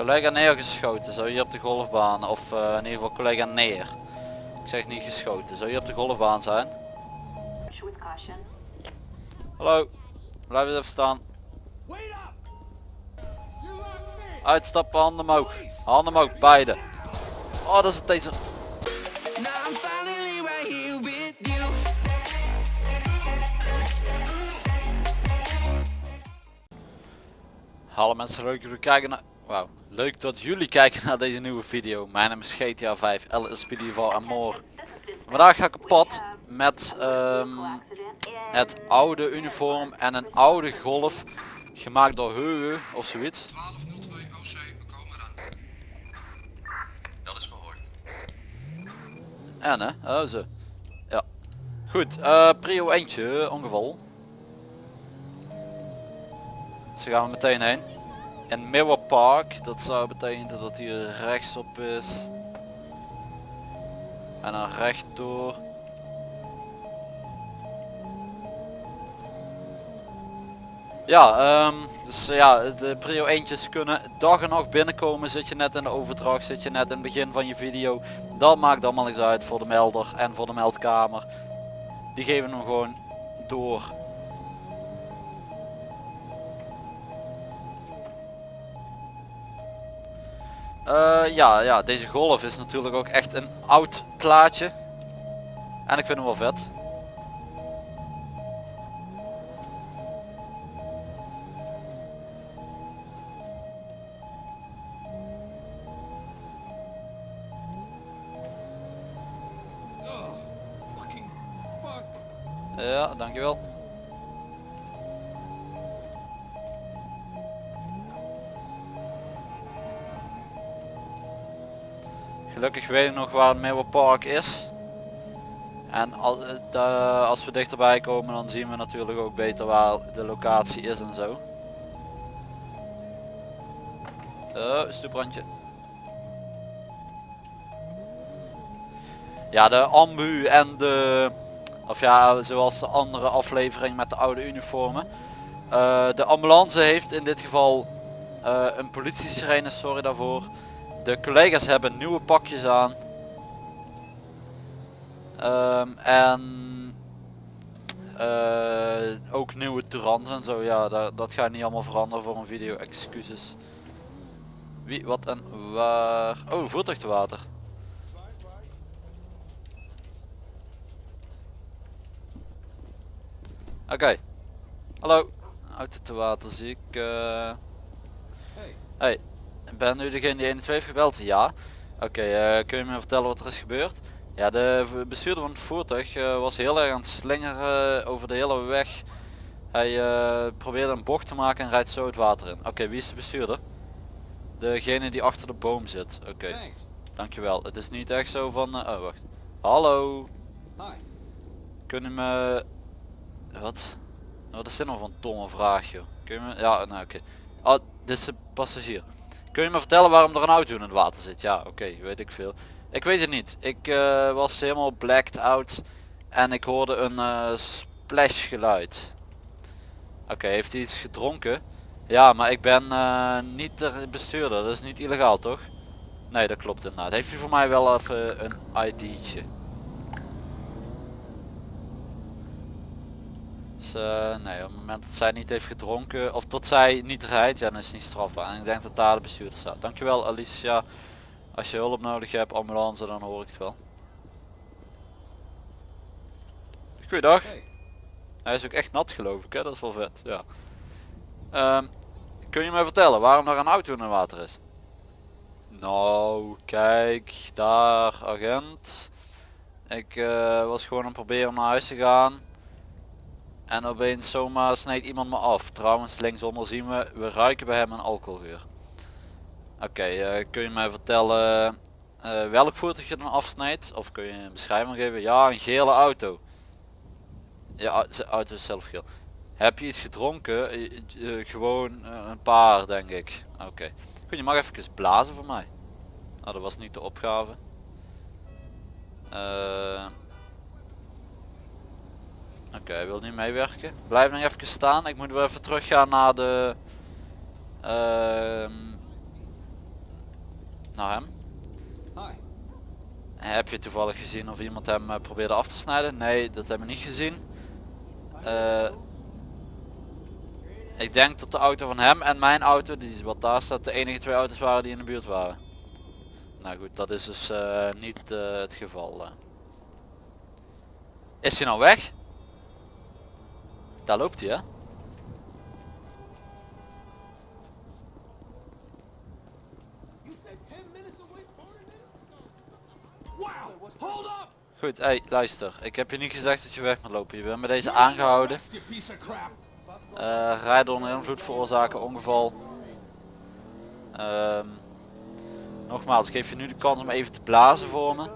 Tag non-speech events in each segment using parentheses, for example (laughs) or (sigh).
Collega neergeschoten, zo hier op de golfbaan. Of eh, in ieder geval collega neer. Ik zeg niet geschoten, zou hier op de golfbaan zijn? Hallo, blijf eens even staan. Uitstappen, handen omhoog. Handen omhoog, beide. Oh, dat is het deze. Hallo mensen, leuk dat jullie kijken naar... Wauw, leuk dat jullie kijken naar deze nieuwe video. Mijn naam is GTA 5, El Espedival en more. Vandaag ga ik op pad met ehm, het oude uniform en een oude golf gemaakt door Heuwe of zoiets. 1202 OC, we komen eraan. Dat is verhoord. En hè, oh zo. Ja. Goed, eh prio eentje, ongeval. Daar gaan we meteen heen. In Mirror Park, dat zou betekenen dat hier rechtsop is. En dan rechtdoor. Ja, ehm, dus ja, de prio eentjes kunnen dag en nacht binnenkomen. Zit je net in de overdracht, zit je net in het begin van je video. Dat maakt allemaal niks uit voor de melder en voor de meldkamer. Die geven hem gewoon door. Eh, ja, ja, deze golf is natuurlijk ook echt een oud plaatje. En ik vind hem wel vet. Weet nog waar het Park is. En eh, als we dichterbij komen dan zien we natuurlijk ook beter waar de locatie is en zo. Oh, stoeprandje. Ja, de ambu en de of ja, zoals de andere aflevering met de oude uniformen. Eh, de ambulance heeft in dit geval een politie-sirene, sorry daarvoor. De collega's hebben nieuwe pakjes aan. Ehm, en eh, ook nieuwe Tourans en zo. Ja, dat, dat gaat niet allemaal veranderen voor een video. Excuses. Wie, wat en waar. Oh, voertuig te water. Oké. Hallo. Auto te water zie ik. eh. Hey. Hey. Ben nu degene die 112 heeft gebeld? Ja. Oké, eh, kun je me vertellen wat er is gebeurd? Ja, de bestuurder van het voertuig eh, was heel erg aan het slingeren over de hele weg. Hij eh, probeerde een bocht te maken en rijdt zo het water in. Oké, wie is de bestuurder? Degene die achter de boom zit. Oké, dankjewel. Het is niet echt zo van... eh, oh, wacht. Hallo. Hi. Kunnen me... Wat? Wat is dit nou een domme vraag joh? Kun je me... Ja, nou oké. Oh, dit is de passagier. Kun je me vertellen waarom er een auto in het water zit? Ja, oké, weet ik veel. Ik weet het niet. Ik eh, was helemaal blacked out en ik hoorde een eh, splash geluid. Oké, heeft hij iets gedronken? Ja, maar ik ben eh, niet de bestuurder. Dat is niet illegaal, toch? Nee, dat klopt inderdaad. Heeft u voor mij wel even een ID'tje? Eh, nee, op het moment dat zij niet heeft gedronken of dat zij niet rijdt, ja dan is het niet strafbaar. En ik denk dat daar de bestuurder staat. Dankjewel Alicia. Als je hulp nodig hebt, ambulance, dan hoor ik het wel. Goeiedag. Hey. Hij is ook echt nat geloof ik, hè? dat is wel vet. Ja. Ehm, kun je me vertellen waarom er een auto in het water is? Nou, kijk, daar, agent. Ik eh, was gewoon aan het proberen om naar huis te gaan. En opeens zomaar snijdt iemand me af. Trouwens, linksonder zien we, we ruiken bij hem een alcoholgeur. Oké, eh, kun je mij vertellen eh, welk voertuig je dan afsnijdt? Of kun je een beschrijving geven? Ja, een gele auto. Ja, auto is zelf geel. Heb je iets gedronken? Eh, gewoon een paar, denk ik. Oké. Goed, je mag even blazen voor mij. Nou, dat was niet de opgave. Eh, Oké, wil niet meewerken. Blijf nog even staan. Ik moet weer even teruggaan naar de... ehm, naar hem. Hi. Heb je toevallig gezien of iemand hem eh, probeerde af te snijden? Nee, dat hebben we niet gezien. Eh, ik denk dat de auto van hem en mijn auto, die wat daar staat, de enige twee auto's waren die in de buurt waren. Nou goed, dat is dus eh, niet het geval. Is hij nou weg? Daar loopt hij hè? Wow! Hold up! Goed, hey, luister. Ik heb je niet gezegd dat je weg moet lopen. Je bent met deze aangehouden. Crap! Eh rijden onder invloed veroorzaken ongeval. Ehm, nogmaals, ik geef je nu de kans om even te blazen voor me.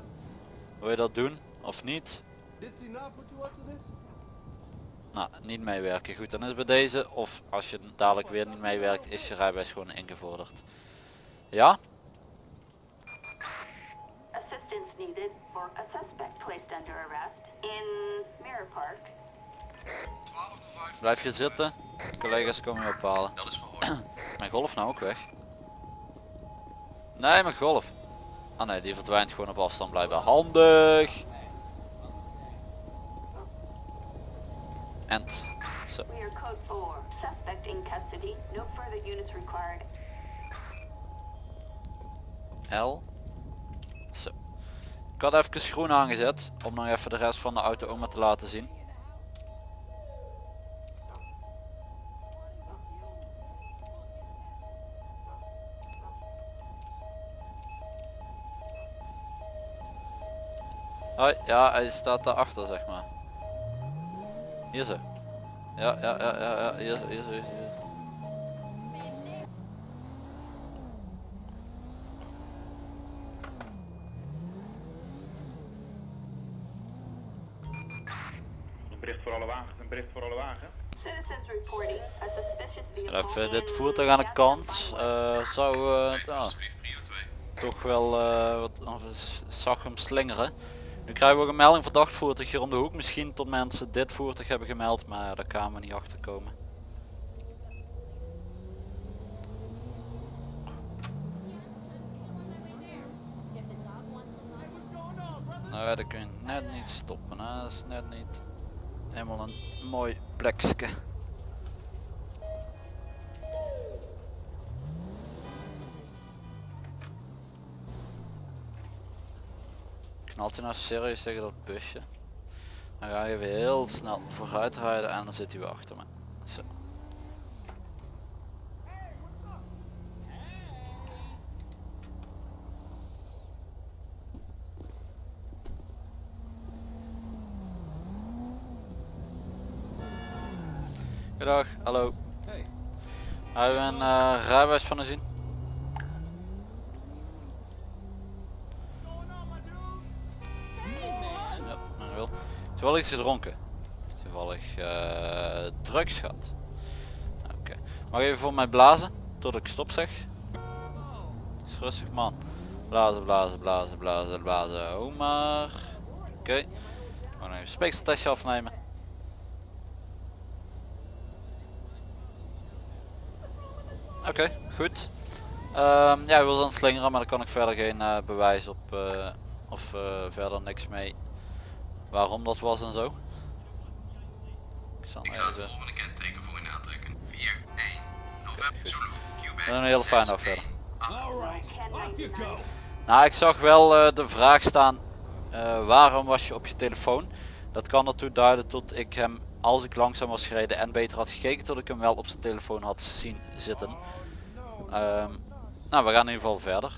Wil je dat doen of niet? Nou, niet meewerken. Goed, dan is het bij deze. Of als je dadelijk weer niet meewerkt, is je rijbewijs gewoon ingevorderd. Ja? Assistance needed for a suspect placed under arrest in Mirror Park. 1205. Blijf je zitten. Collega's komen je ophalen. Dat is verhoord. (clears throat) Mijn golf nou ook weg? Nee, mijn golf. Ah nee, die verdwijnt gewoon op afstand blijkbaar. Handig! End. Zo. We are code 4. Suspect in custody. No further units required. L. Zo. Ik had even groen aangezet om nog even de rest van de auto maar te laten zien. Hoi, ja, hij staat daarachter zeg maar. Hier zo. Ja, ja, ja, ja, ja, hier, zo, hier, zo, hier. zo. Een bericht voor alle wagens, een bericht voor alle Even dit voertuig aan de kant. Eh, zou eh, ja, Alsjeblieft, prio 2. toch wel eh, wat of zag hem slingeren. Nu krijgen we ook een melding verdacht voertuig hier om de hoek. Misschien tot mensen dit voertuig hebben gemeld, maar daar kan we niet achter komen. Nou dat kun je net niet stoppen. Hè. Dat is net niet helemaal een mooi plekje. Knalt hij nou serieus tegen dat busje? Dan ga je weer heel snel vooruit rijden en dan zit hij weer achter me. Zo. Goedendag, hallo. Hey. Hebben we een uh, rijbewijs van u zien? Wel. Iets gedronken. Toevallig eh drugs gehad. Oké. Mag je even voor mij blazen? Tot ik stop zeg. Is rustig man. Blazen, blazen, blazen, blazen, blazen. Oh maar. Oké. Okay. Gewoon even een speekseltestje afnemen. Oké, goed. Ehm, ja, hij wil dan slingeren, maar daar kan ik verder geen eh, bewijs op eh, of verder niks mee waarom dat was en zo. Ik zal Ik hem ga het volgende kenteken voor u aantrekken. 4, 1, November, Zulu, Quebec, En een hele fijne dag 6, verder. 1, Alright, off you go! Nou, ik zag wel eh, de vraag staan, eh, waarom was je op je telefoon? Dat kan ertoe duiden tot ik hem, als ik langzaam was gereden en beter had gekeken, tot ik hem wel op zijn telefoon had zien zitten. Ehm, nou, we gaan in ieder geval verder.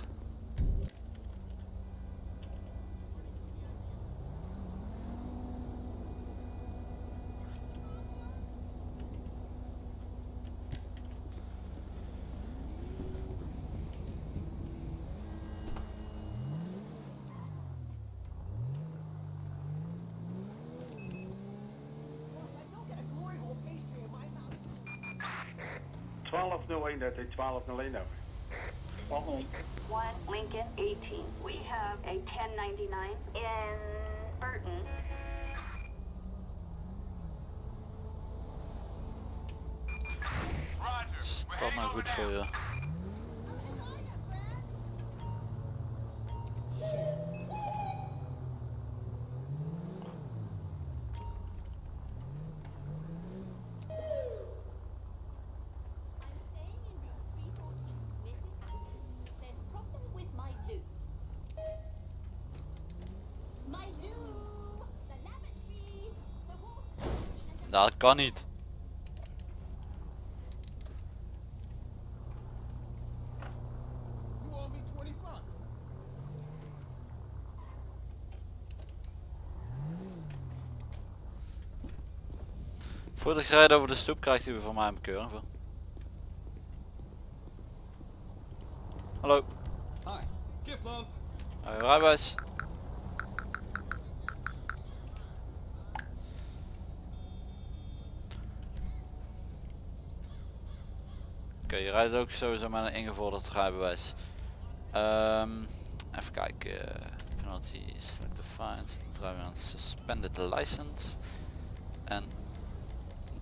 Oh, 1201, dat is 1201 over. 1201. 1 Lincoln 18. We have a 1099 in Burton. Is dat nou goed voor je? Dat kan niet. You owe me 20 bucks. Voordat ik rijd over de stoep krijgt u van mij een bekeuring voor. Hallo, Hi. Rijbewijs. Oké, je rijdt ook sowieso met een ingevorderd rijbewijs. Ehm, even kijken. Penalty, select the fines, driving on suspended license. En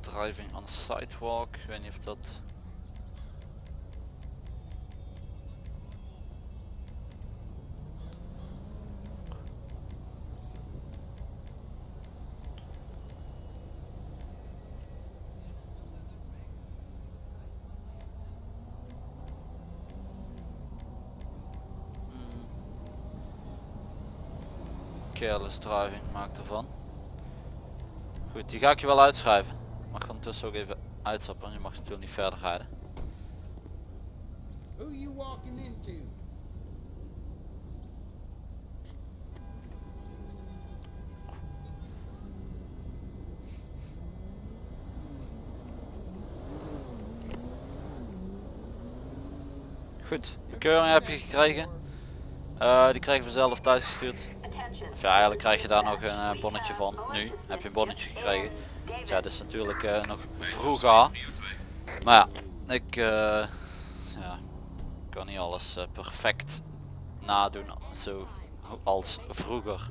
driving on sidewalk. Ik weet niet of dat... Careless driving maakt ervan. Goed, die ga ik je wel uitschrijven. Mag ondertussen ook even uitstappen, want je mag natuurlijk niet verder rijden. Who you walking into? Goed, de keuring heb je gekregen. Eh, die krijgen we zelf thuis gestuurd. Of ja, eigenlijk krijg je daar nog een eh, bonnetje van. Nu heb je een bonnetje gekregen. Dus ja, dat is natuurlijk eh, nog vroeg aan. Prio 2. Maar ja, ik eh, ja, kan niet alles eh, perfect nadoen zo als vroeger.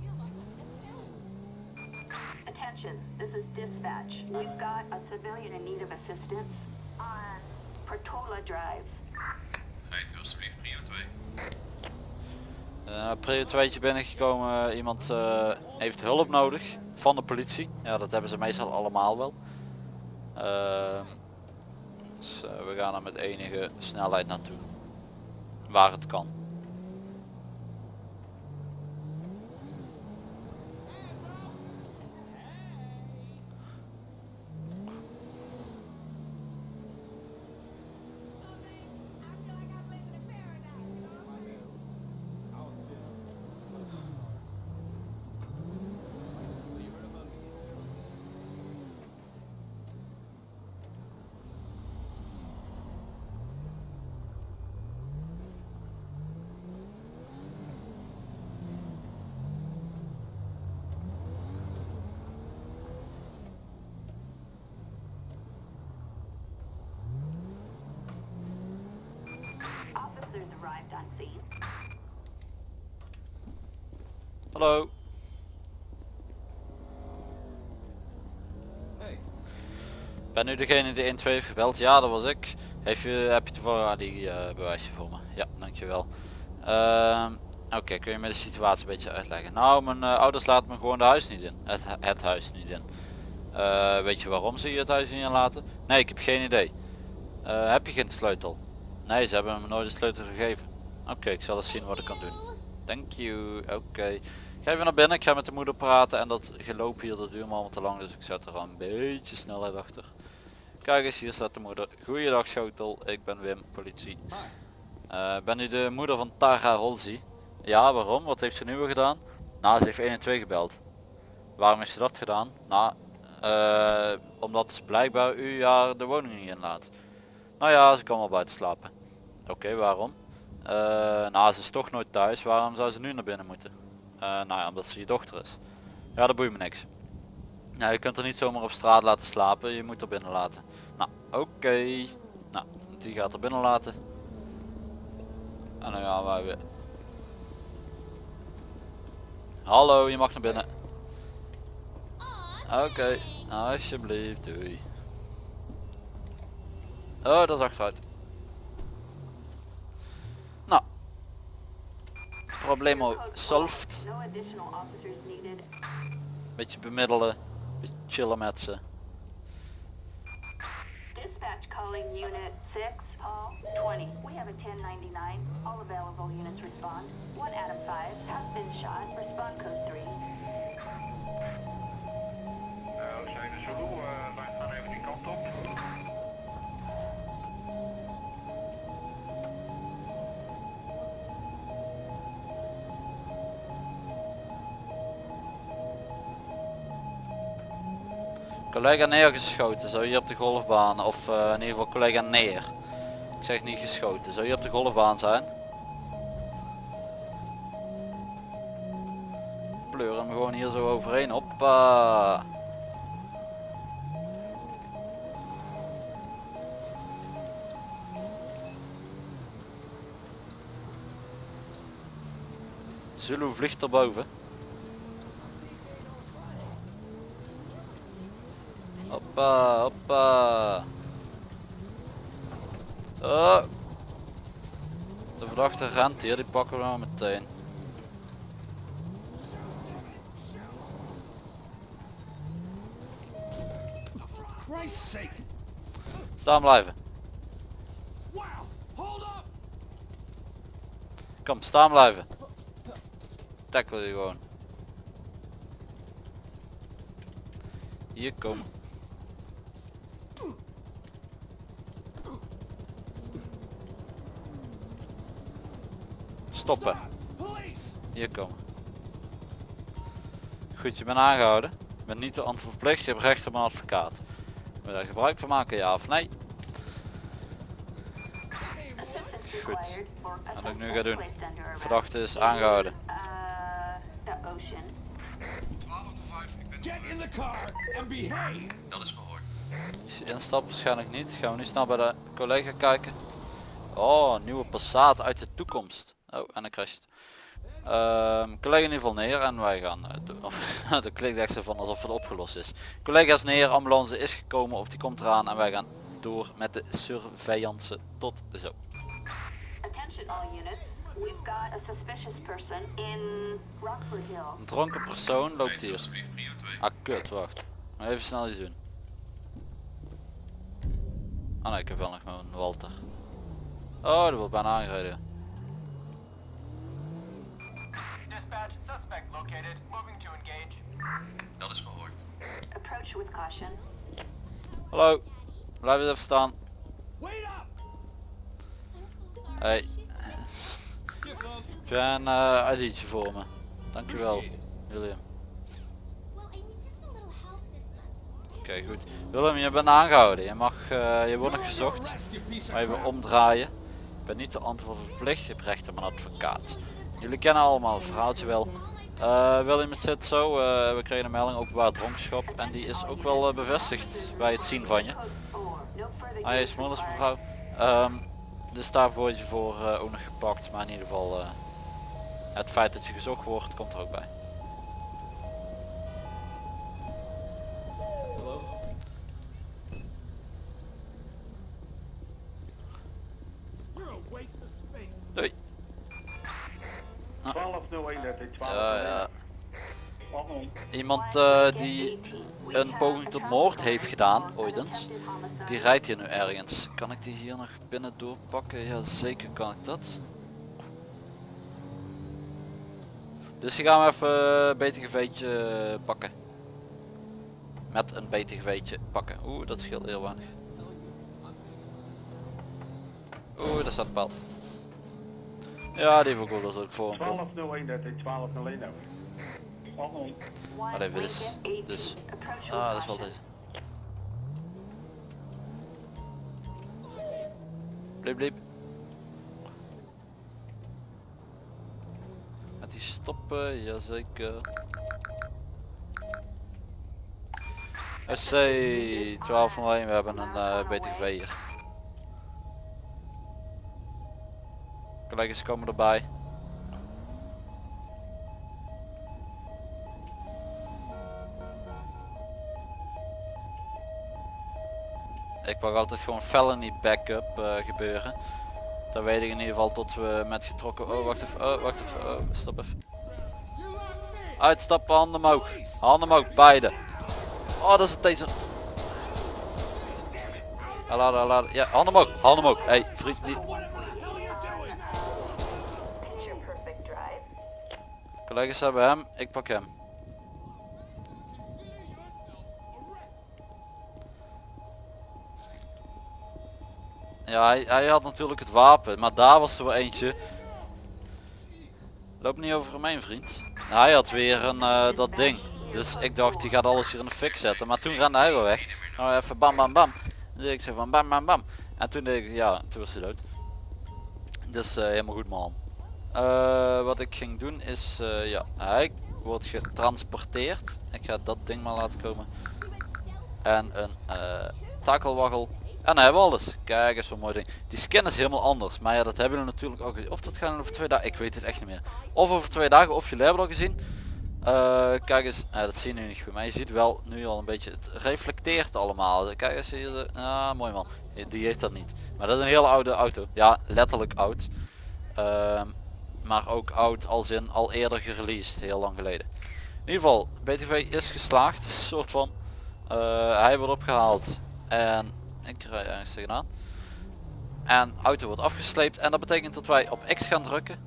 Attention, this is dispatch. We've got a civilian in need of assistance on Portola Drive. Rijdt u alsjeblieft prio 2. Uh, prio 2 binnengekomen, iemand eh, heeft hulp nodig van de politie. Ja, dat hebben ze meestal allemaal wel. Dus, eh, we gaan er met enige snelheid naartoe. Waar het kan. Hallo. Hey, Ben u degene die 1-2 heeft gebeld? Ja, dat was ik. Heeft je, heb je toevallig ah, die eh, bewijsje voor me? Ja, dankjewel. Ehm Oké, kun je me de situatie een beetje uitleggen? Nou, mijn eh, ouders laten me gewoon de huis niet in. Het, het huis niet in. Eh, weet je waarom ze je het huis niet inlaten? Nee, ik heb geen idee. Heb je geen sleutel? Nee, ze hebben me nooit de sleutel gegeven. Oké, ik zal eens zien wat ik kan doen. Thank you. Oké. Ga even naar binnen, ik ga met de moeder praten en dat geloop hier dat duurt me allemaal te lang, dus ik zet er al een beetje snelheid achter. Kijk eens, hier staat de moeder. Goeiedag Schotel, ik ben Wim, politie. Eh, ben u de moeder van Tara Holzi? Ja, waarom? Wat heeft ze nu weer gedaan? Nou, ze heeft 1 en 2 gebeld. Waarom heeft ze dat gedaan? Nou, eh, omdat blijkbaar u haar de woning niet inlaat. Nou ja, ze kan wel buiten slapen. Oké, waarom? Eh, nou, ze is toch nooit thuis. Waarom zou ze nu naar binnen moeten? Eh, nou ja, omdat ze je dochter is. Ja, dat boeit me niks. Ja, je kunt er niet zomaar op straat laten slapen. Je moet er binnen laten. Nou, oké. Nou, die gaat er binnen laten. En dan gaan wij weer. Hallo, je mag naar binnen. Oké, alsjeblieft, doei. Oh, dat is achteruit. Nou. Problemo Code solved. Beetje bemiddelen. Beetje chillen met ze. Dispatch calling unit 6, Paul 20. We have a 1099. All available units respond. One Adam 5 has been shot. Respond code 3. Uh, Ede Zulu, eh, wij gaan even die kant op. Collega neergeschoten, zou hier op de golfbaan of eh, in ieder geval collega neer. Ik zeg niet geschoten, zou hier op de golfbaan zijn? Pleur hem gewoon hier zo overheen, hoppa. Zulu vliegt erboven. Hoppa, hoppa. Oh. De verdachte rent hier, die pakken we nou meteen. Staan blijven. Wow! Hold up! Kom, staan blijven. Tackle je gewoon. Hier kom. Stoppen. Hier komen. Goed, je bent aangehouden. Je bent niet de antwoord verplicht. Je hebt recht op een advocaat. Wil je daar gebruik van maken, ja of nee? Goed. Wat ik nu ga doen. Verdachte is aangehouden. The ocean. 1205, ik ben Get in the car and behave! Dat is gehoord. Als je instapt waarschijnlijk niet. Gaan we nu snel bij de collega kijken. Oh, nieuwe Passat uit de toekomst. Oh, en dan crasht. Ehm collega in ieder geval neer en wij gaan eh. (laughs) Of, dat klinkt echt zo van alsof het opgelost is. Collega is neer, ambulance is gekomen of die komt eraan en wij gaan door met de surveillance. Tot zo. Een dronken persoon loopt hier. alsjeblieft prio 2. Ah kut, wacht. Even snel iets doen. Ah nee, ik heb wel nog mijn Walter. Oh, dat wordt bijna aangereden. Dispatch, suspect located. Moving to engage. Dat is gehoord. Approach with caution. Hallo, blijf eens even staan. Wait up! Hey, heb jij een eh ID'tje voor me? Dankjewel, William. Oké, goed. Willem, je bent aangehouden. Je mag, eh, je wordt nog gezocht. Maar even omdraaien. Ik ben niet de antwoord verplicht. Je hebt recht op een advocaat. Jullie kennen allemaal het verhaaltje wel. William, het zit zo. eh, we kregen een melding openbaar dronkenschap. En die is ook wel eh, bevestigd bij het zien van je. Code 4. No further Hij is moeders mevrouw. Ehm, dus daar word je voor ook nog gepakt. Maar in ieder geval het feit dat je gezocht wordt komt er ook bij. Hello? You're a waste of space. Doei. 1201, dat is 1201. Ja? Iemand eh, die een poging tot moord heeft gedaan, ooit eens. Die rijdt hier nu ergens. Kan ik die hier nog binnen doorpakken? Ja, zeker kan ik dat. Dus die gaan we even een BTGV'tje pakken. Met een BTGV'tje pakken. Oeh, dat scheelt heel weinig. Oeh, daar staat een paal. Ja, die vogel is ook voor hem. 1201, dat is 1201 over. Waarom? Maar even dus. Dus. Ah, dat is wel deze. Bliep bliep. Met die stoppen, jazeker. SC 1201, we hebben een eh BTV hier. Collega's komen erbij. Ik mag altijd gewoon felony backup eh, gebeuren. Dan weet ik in ieder geval tot we met getrokken... Oh, wacht even. Oh, wacht even. Oh, stop even. Uitstappen, handen omhoog. Handen omhoog, beide. Oh, dat is het taser. Ja, handen omhoog. Handen omhoog. Hey, vriend. Die... Collega's hebben hem, ik pak hem. Ja, hij, hij had natuurlijk het wapen, maar daar was er wel eentje. Loop niet over mijn vriend. Hij had weer een, eh, dat ding. Dus ik dacht, die gaat alles hier in de fik zetten. Maar toen rende hij wel weg. Nou even bam bam bam. Dus ik zei van bam bam bam. En toen deed ik, ja, toen was hij dood. Dus uh, helemaal goed man. Eh, wat ik ging doen is, eh, ja, hij wordt getransporteerd. Ik ga dat ding maar laten komen. En een eh takelwaggel. En we alles. Kijk eens zo'n mooi ding. Die skin is helemaal anders. Maar ja, dat hebben we natuurlijk ook. Of dat gaan we over twee dagen. Ik weet het echt niet meer. Of over twee dagen of jullie hebben al gezien. Kijk eens, eh, dat zie je nu niet goed, maar je ziet wel nu al een beetje, het reflecteert allemaal. Kijk eens hier, ah mooi man, die heeft dat niet. Maar dat is een hele oude auto, ja letterlijk oud. Ehm, maar ook oud als in al eerder gereleased, heel lang geleden. In ieder geval, BTV is geslaagd, soort van. Eh, hij wordt opgehaald en ik rij ergens tegenaan. En auto wordt afgesleept en dat betekent dat wij op X gaan drukken.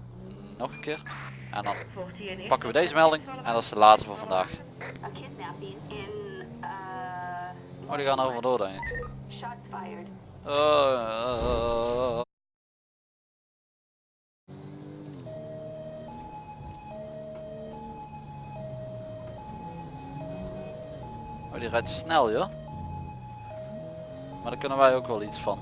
Nog een keer. En dan pakken we deze melding en dat is de laatste voor vandaag. Oh, die gaan er vandoor denk ik. Uh, Die rijdt snel, joh. Maar daar kunnen wij ook wel iets van.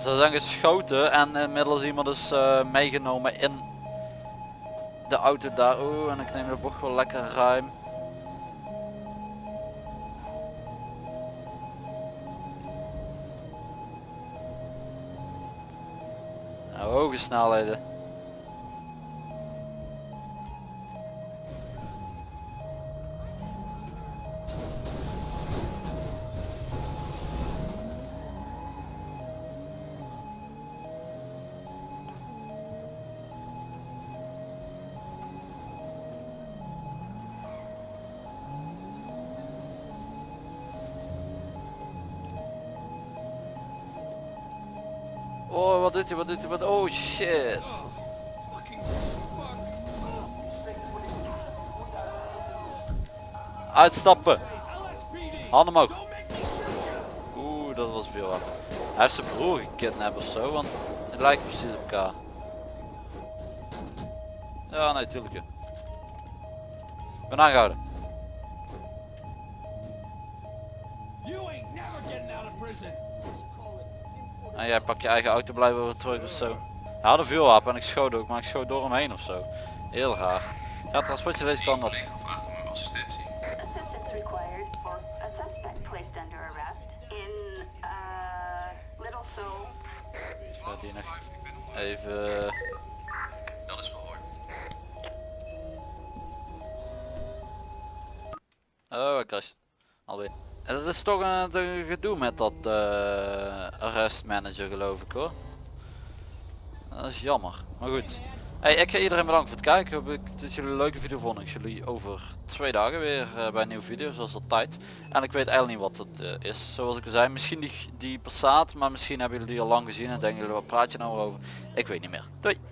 Ze zijn geschoten en inmiddels iemand is eh, meegenomen in de auto daar. Oeh, en ik neem de bocht wel lekker ruim. Nou, hoge snelheden. Wat doet hij, wat doet hij, wat... Oh shit. Uitstappen. Handen omhoog. Oeh, dat was veel. wapen. Hij heeft zijn broer gekidnapt of zo, want het lijkt precies op elkaar. Ja, nee, tuurlijk. ja. Ik ben aangehouden. Jij pak je eigen auto blijven weer terug of zo. Hij had een vuurwapen en ik schoot ook, maar ik schoot door hem heen of zo. Heel raar. Ja, transportje deze kant op. Collega vraagt om uw assistentie. Assistance required for a suspect placed under arrest in, Little Seoul. 12 die nog. 5, ik ben onder. Even... Dat is verhoord. Oh, ik. Alweer. Dat is toch een, een gedoe met dat eh arrest manager geloof ik hoor. Dat is jammer. Maar goed. Hey, ik ga iedereen bedanken voor het kijken. Hoop ik dat jullie een leuke video vonden. Ik zie jullie over twee dagen weer eh, bij een nieuwe video zoals altijd. En ik weet eigenlijk niet wat het eh, is. Zoals ik al zei, misschien die, die Passat. Maar misschien hebben jullie die al lang gezien en denken jullie wat praat je nou over. Ik weet niet meer. Doei!